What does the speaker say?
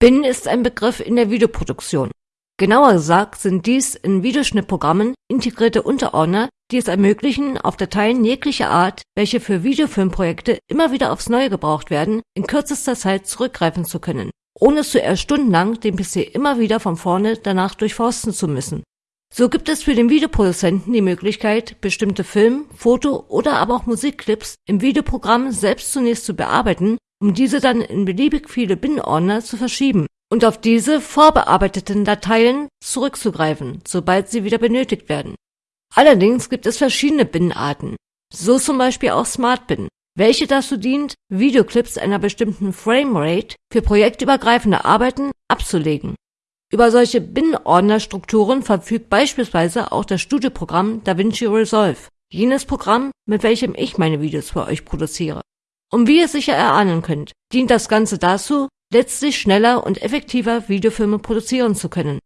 Bin ist ein Begriff in der Videoproduktion. Genauer gesagt sind dies in Videoschnittprogrammen integrierte Unterordner, die es ermöglichen, auf Dateien jeglicher Art, welche für Videofilmprojekte immer wieder aufs Neue gebraucht werden, in kürzester Zeit zurückgreifen zu können, ohne zuerst stundenlang den PC immer wieder von vorne danach durchforsten zu müssen. So gibt es für den Videoproduzenten die Möglichkeit, bestimmte Film-, Foto- oder aber auch Musikclips im Videoprogramm selbst zunächst zu bearbeiten um diese dann in beliebig viele Bin-Ordner zu verschieben und auf diese vorbearbeiteten Dateien zurückzugreifen, sobald sie wieder benötigt werden. Allerdings gibt es verschiedene Bin-Arten, so zum Beispiel auch SmartBin, welche dazu dient, Videoclips einer bestimmten Framerate für projektübergreifende Arbeiten abzulegen. Über solche Bin-Ordnerstrukturen verfügt beispielsweise auch das Studioprogramm DaVinci Resolve, jenes Programm, mit welchem ich meine Videos für euch produziere. Und wie ihr sicher erahnen könnt, dient das Ganze dazu, letztlich schneller und effektiver Videofilme produzieren zu können